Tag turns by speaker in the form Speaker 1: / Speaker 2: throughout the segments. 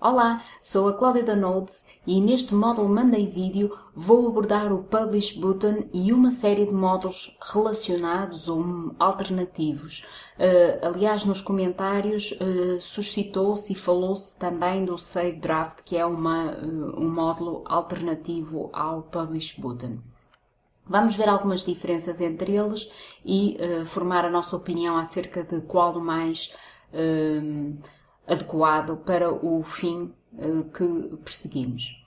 Speaker 1: Olá, sou a Cláudia da Nodes e neste módulo Monday Vídeo vou abordar o Publish Button e uma série de módulos relacionados ou alternativos. Uh, aliás, nos comentários uh, suscitou-se e falou-se também do Save Draft, que é uma, uh, um módulo alternativo ao Publish Button. Vamos ver algumas diferenças entre eles e formar a nossa opinião acerca de qual mais adequado para o fim uh, que perseguimos.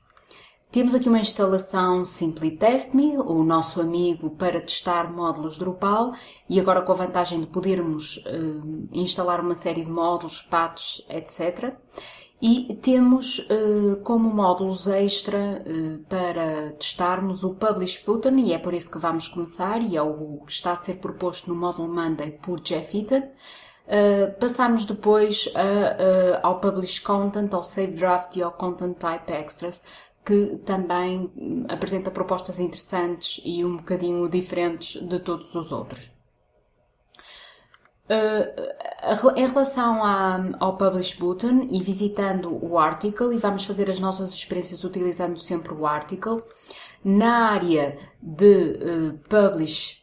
Speaker 1: Temos aqui uma instalação Simply Test Me, o nosso amigo para testar módulos Drupal e agora com a vantagem de podermos uh, instalar uma série de módulos, patches, etc. E temos uh, como módulos extra uh, para testarmos o Publish Button e é por isso que vamos começar e é o que está a ser proposto no módulo Monday por Jeff Eaton. Uh, passamos depois a, uh, ao Publish Content, ao Save Draft e ao Content Type Extras, que também apresenta propostas interessantes e um bocadinho diferentes de todos os outros. Uh, em relação ao Publish Button e visitando o article, e vamos fazer as nossas experiências utilizando sempre o article, na área de uh, Publish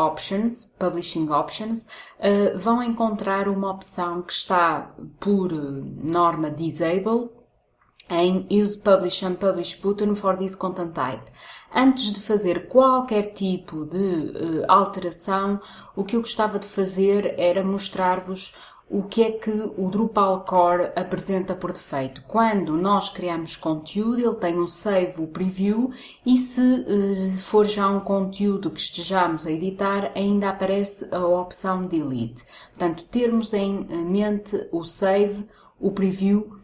Speaker 1: Options, Publishing Options, uh, vão encontrar uma opção que está por norma Disable em Use Publish and Publish Button for this content type. Antes de fazer qualquer tipo de uh, alteração, o que eu gostava de fazer era mostrar-vos o que é que o Drupal Core apresenta por defeito. Quando nós criamos conteúdo, ele tem um save, o preview, e se uh, for já um conteúdo que estejamos a editar, ainda aparece a opção delete. Portanto, termos em mente o save, o preview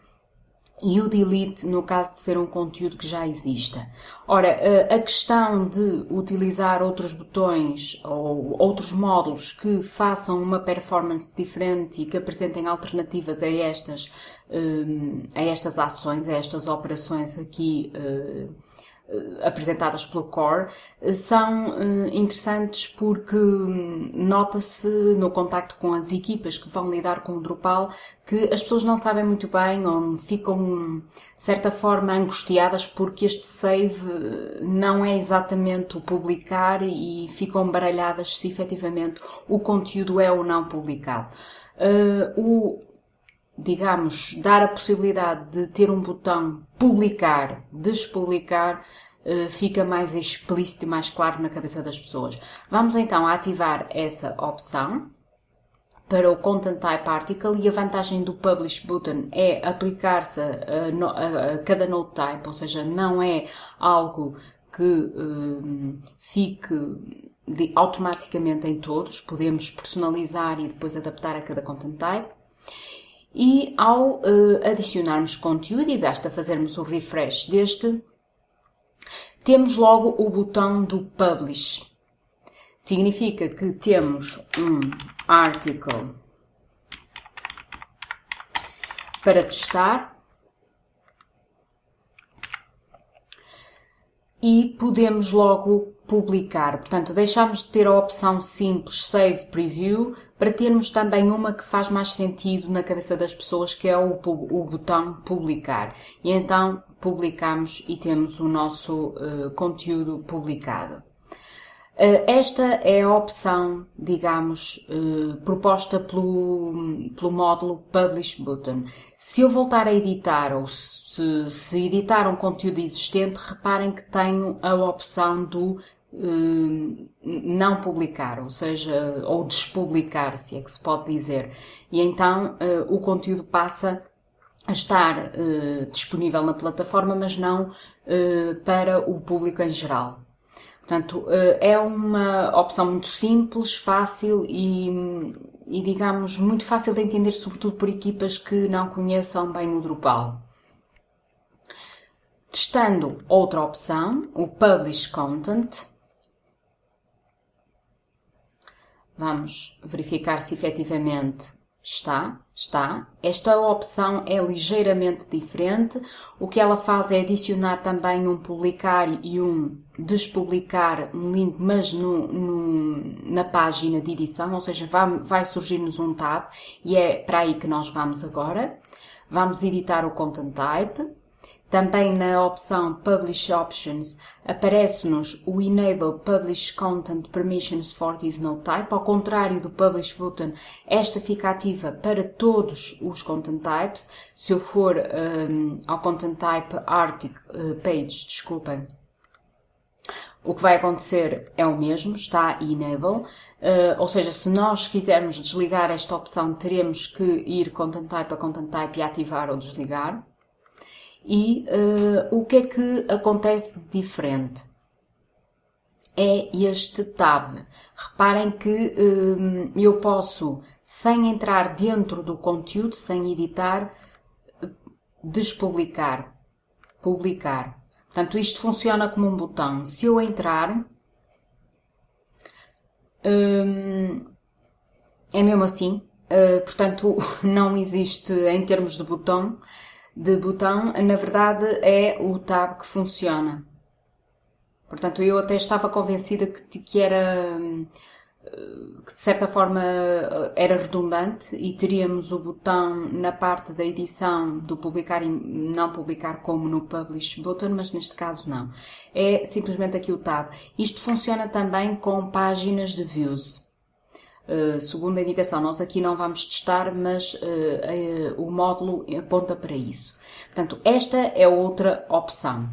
Speaker 1: e o delete no caso de ser um conteúdo que já exista. Ora, a questão de utilizar outros botões ou outros módulos que façam uma performance diferente e que apresentem alternativas a estas, hum, a estas ações, a estas operações aqui eh, apresentadas pelo Core eh, são eh, interessantes porque hum, nota-se no contacto com as equipas que vão lidar com o Drupal que as pessoas não sabem muito bem ou ficam, de certa forma, angustiadas porque este save não é exatamente o publicar e ficam baralhadas se efetivamente o conteúdo é ou não publicado. Uh, o, digamos, dar a possibilidade de ter um botão publicar, despublicar, eh, fica mais explícito e mais claro na cabeça das pessoas. Vamos então ativar essa opção para o Content Type Article e a vantagem do Publish Button é aplicar-se a, a, a, cada node type, ou seja, não é algo que um, eh, fique de, automaticamente em todos, podemos personalizar e depois adaptar a cada content type. E ao uh, adicionarmos conteúdo, e basta fazermos o refresh deste, temos logo o botão do Publish. Significa que temos um article para testar e podemos logo publicar. Portanto, deixamos de ter a opção simples Save Preview para termos também uma que faz mais sentido na cabeça das pessoas, que é o, o botão publicar. E então publicamos e temos o nosso uh, conteúdo publicado. Uh, esta é a opção, digamos, uh, proposta pelo, pelo módulo Publish Button. Se eu voltar a editar ou se, se editar um conteúdo existente, reparem que tenho a opção do não publicar, ou seja, ou despublicar, se é que se pode dizer. E então o conteúdo passa a estar disponível na plataforma, mas não para o público em geral. Portanto, eh, é uma opção muito simples, fácil e, e, digamos, muito fácil de entender, sobretudo por equipas que não conheçam bem o Drupal. Testando outra opção, o Publish Content, vamos verificar se efetivamente Está, está. Esta opção é ligeiramente diferente. O que ela faz é adicionar também um publicar e um despublicar um link, mas no, no, na página de edição, ou seja, vai, vai surgir-nos um tab e é para aí que nós vamos agora. vamos editar o content type. Também na opção Publish Options aparece-nos o Enable Publish Content Permissions for this node type. Ao contrário do Publish button, esta fica ativa para todos os content types. Se eu for um, ao content type article uh, page, desculpem, o que vai acontecer é o mesmo, está Enable. Uh, ou seja, se nós quisermos desligar esta opção, teremos que ir Content Type a Content Type e ativar ou desligar. E uh, o que é que acontece de diferente? É este tab. Reparem que um, eu posso, sem entrar dentro do conteúdo, sem editar, despublicar, publicar. Portanto, isto funciona como um botão. Se eu entrar, hum, é mesmo assim. Uh, portanto, não existe em termos de botão, de botão, na verdade é o tab que funciona. Portanto, eu até estava convencida que, que era hum, que de certa forma era redundante e teríamos o botão na parte da edição do publicar e não publicar como no Publish Button, mas neste caso não. É simplesmente aqui o tab. Isto funciona também com páginas de views. Uh, segundo a indicação, nós aqui não vamos testar, mas uh, uh, o módulo aponta para isso. Portanto, esta é outra opção.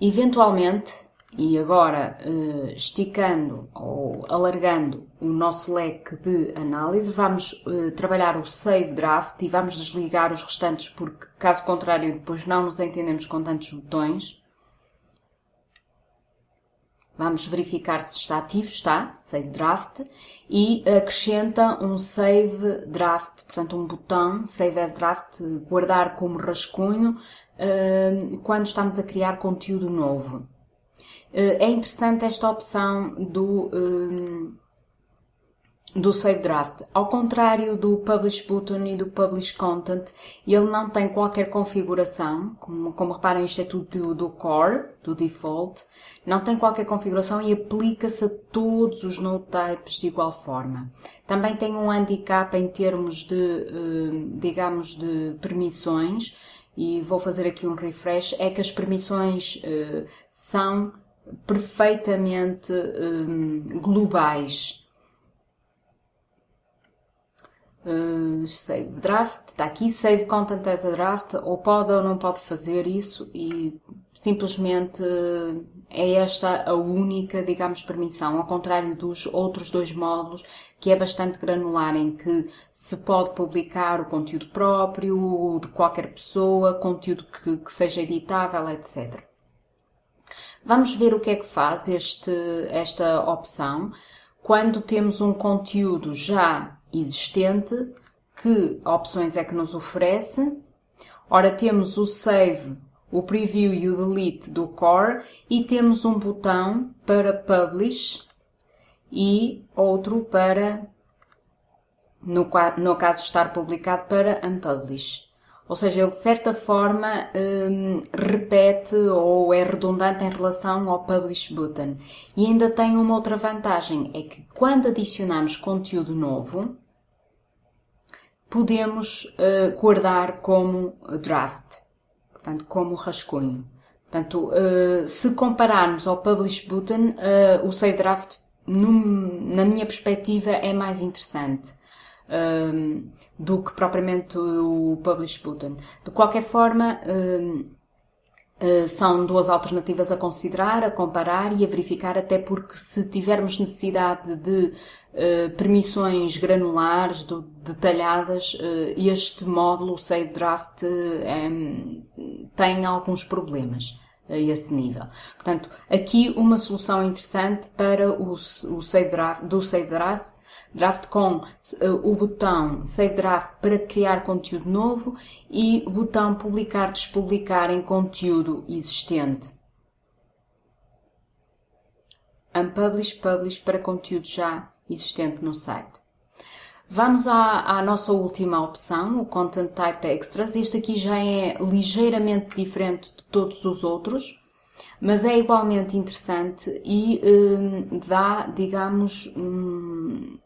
Speaker 1: Eventualmente, e agora, eh, esticando ou alargando o nosso leque de análise, vamos eh, trabalhar o Save Draft e vamos desligar os restantes, porque caso contrário, depois não nos entendemos com tantos botões. Vamos verificar se está ativo, está, Save Draft, e acrescenta um Save Draft, portanto um botão, Save as Draft, guardar como rascunho, eh, quando estamos a criar conteúdo novo. Eh, é interessante esta opção do, um, eh, do Save Draft. Ao contrário do Publish Button e do Publish Content, ele não tem qualquer configuração. Como, como reparem, isto é tudo do, do core, do default. Não tem qualquer configuração e aplica-se a todos os node types de igual forma. Também tem um handicap em termos de, eh, digamos, de permissões. E vou fazer aqui um refresh. É que as permissões são perfeitamente um, globais. Uh, save draft, está aqui, save content as a draft, ou pode ou não pode fazer isso. E simplesmente é esta a única, digamos, permissão, ao contrário dos outros dois módulos, que é bastante granular, em que se pode publicar o conteúdo próprio, de qualquer pessoa, conteúdo que, que seja editável, etc. Vamos ver o que é que faz este, esta opção. Quando temos um conteúdo já existente, que opções é que nos oferece. Ora, temos o Save, o Preview e o Delete do Core e temos um botão para Publish e outro para, no, no caso estar publicado, para Unpublish. Ou seja, ele de certa forma um, repete ou é redundante em relação ao Publish Button. E ainda tem uma outra vantagem, é que quando adicionamos conteúdo novo, podemos uh, guardar como draft, portanto, como rascunho. Portanto, uh, se compararmos ao Publish Button, uh, o Save Draft, num, na minha perspectiva, é mais interessante um, do que propriamente o Publish Button. De qualquer forma, um, Uh, são duas alternativas a considerar, a comparar e a verificar, até porque se tivermos necessidade de uh, permissões granulares, do, detalhadas, uh, este módulo, o Save Draft, um, tem alguns problemas a esse nível. Portanto, aqui uma solução interessante para o, o Save Draft, do Save Draft Draft com uh, o botão Save Draft para criar conteúdo novo e o botão Publicar, Despublicar em conteúdo existente. Unpublish, Publish para conteúdo já existente no site. Vamos à, à, nossa última opção, o Content Type Extras. Este aqui já é ligeiramente diferente de todos os outros, mas é igualmente interessante e um, dá, digamos, um,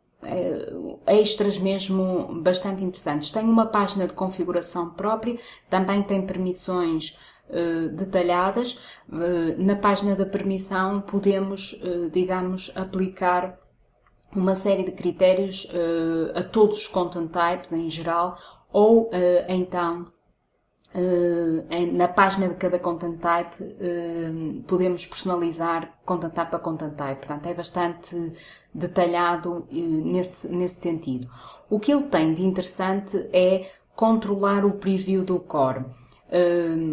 Speaker 1: extras mesmo bastante interessantes. Tem uma página de configuração própria, também tem permissões detalhadas. na página da permissão podemos, digamos, aplicar uma série de critérios a todos os content types em geral ou então na página de cada content type uh, podemos personalizar content type a content type, portanto é bastante detalhado uh, nesse, nesse sentido. O que ele tem de interessante é controlar o preview do core.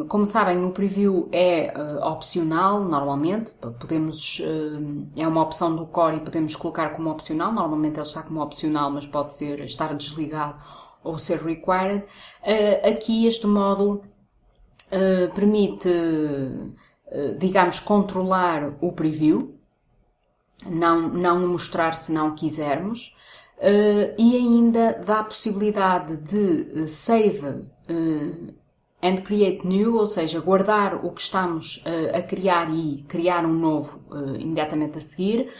Speaker 1: Como sabem, o preview é opcional, normalmente, podemos, é uma opção do core e podemos colocar como opcional, normalmente ele está como opcional, mas pode ser estar desligado ou ser required. Uh, aqui este módulo uh, permite, uh, digamos, controlar o preview, não, não mostrar se não quisermos, e ainda dá a possibilidade de save and create new, ou seja, guardar o que estamos a criar e criar um novo imediatamente a seguir.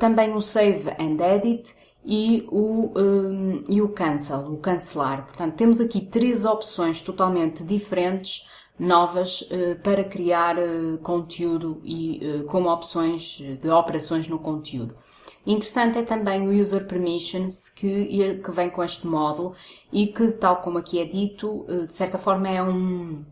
Speaker 1: também o save and edit e o, um, e o cancel, o cancelar. Portanto, temos aqui três opções totalmente diferentes, novas, uh, para criar uh, conteúdo e uh, como opções de operações no conteúdo. Interessante é também o User Permissions que, que vem com este módulo e que, tal como aqui é dito, de certa forma é um,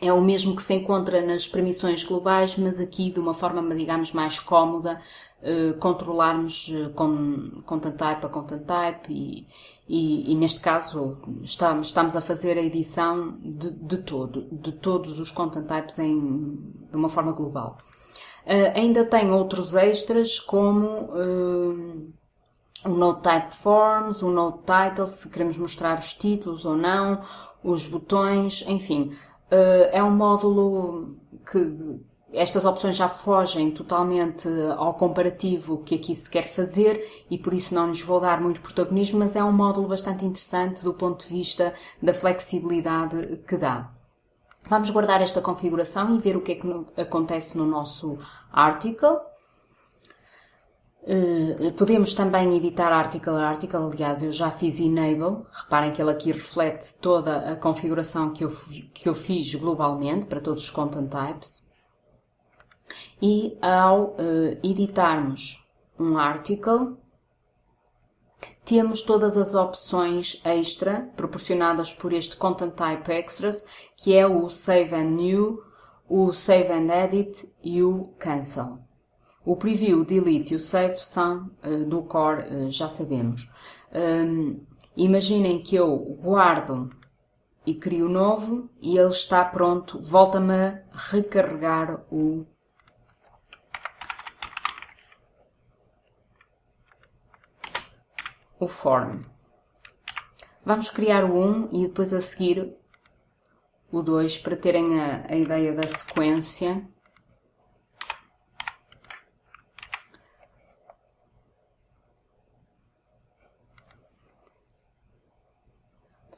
Speaker 1: é o mesmo que se encontra nas permissões globais, mas aqui de uma forma, digamos, mais cómoda, eh, controlarmos uh, com content type a content type e, e, e neste caso estamos, estamos a fazer a edição de, de todo, de todos os content types em, de uma forma global. Uh, ainda tem outros extras como o Note Type Forms, o Note Title, se queremos mostrar os títulos ou não, os botões, enfim. É um módulo que, estas opções já fogem totalmente ao comparativo que aqui se quer fazer e por isso não lhes vou dar muito protagonismo, mas é um módulo bastante interessante do ponto de vista da flexibilidade que dá. Vamos guardar esta configuração e ver o que é que acontece no nosso article. Uh, podemos também editar article a article, aliás eu já fiz enable, reparem que ele aqui reflete toda a configuração que eu, que eu fiz globalmente para todos os content types. E ao uh, editarmos um article, temos todas as opções extra proporcionadas por este Content Type Extras, que é o Save and New, o Save and Edit e o Cancel. O Preview, Delete e o Save são uh, do Core, uh, já sabemos. Um, imaginem que eu guardo e crio novo e ele está pronto, volta-me a recarregar o o form. Vamos criar o 1 e depois a seguir o 2 para terem a, a ideia da sequência.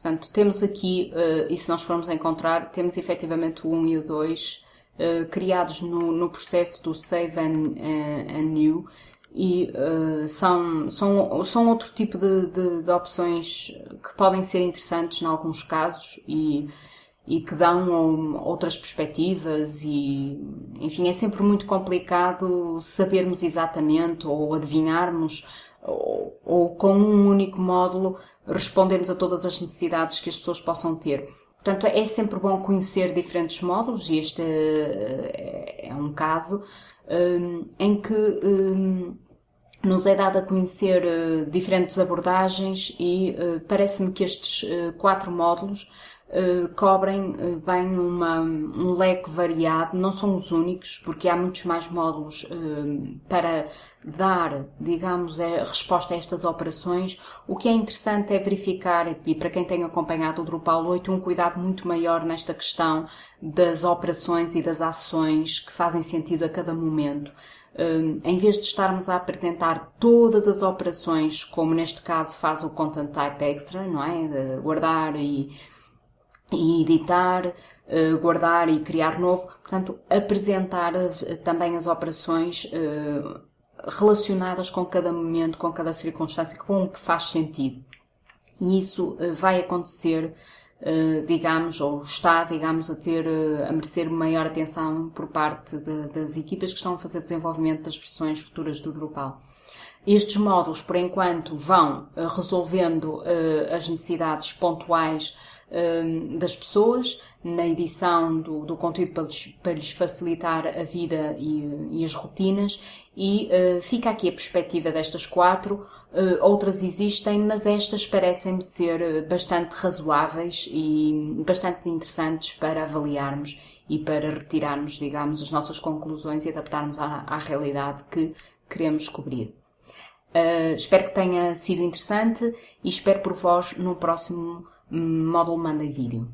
Speaker 1: Portanto, temos aqui, uh, e se nós formos encontrar, temos efetivamente o 1 e o 2 uh, criados no, no, processo do Save and, uh, and New e são, são, são outro tipo de, de, de, opções que podem ser interessantes em alguns casos e, e que dão outras perspectivas e enfim é sempre muito complicado sabermos exatamente ou adivinharmos ou, ou com um único módulo respondermos a todas as necessidades que as pessoas possam ter. Portanto, é sempre bom conhecer diferentes módulos e este é, é um caso um, em que um, nos é dado a conhecer diferentes abordagens e parece-me que estes quatro módulos cobrem bem uma, um leque variado, não são os únicos, porque há muitos mais módulos para dar, digamos, a resposta a estas operações. O que é interessante é verificar, e para quem tem acompanhado o Drupal 8, um cuidado muito maior nesta questão das operações e das ações que fazem sentido a cada momento. Em vez de estarmos a apresentar todas as operações, como neste caso faz o Content Type Extra, não é? Guardar e, e editar, uh, guardar e criar novo. Portanto, apresentar as, também as operações uh, relacionadas com cada momento, com cada circunstância, com o que faz sentido. E isso uh, vai acontecer, digamos, ou está, digamos, a ter, a merecer maior atenção por parte de, das equipas que estão a fazer desenvolvimento das versões futuras do Drupal. Estes módulos, por enquanto, vão resolvendo as necessidades pontuais Hum, das pessoas na edição do, do conteúdo para lhes, para lhes, facilitar a vida e, e as rotinas e uh, fica aqui a perspectiva destas quatro. Uh, outras existem, mas estas parecem-me ser bastante razoáveis e bastante interessantes para avaliarmos e para retirarmos, digamos, as nossas conclusões e adaptarmos à, à realidade que queremos cobrir. Uh, espero que tenha sido interessante e espero por vós no próximo módulo Mandem Vídeo.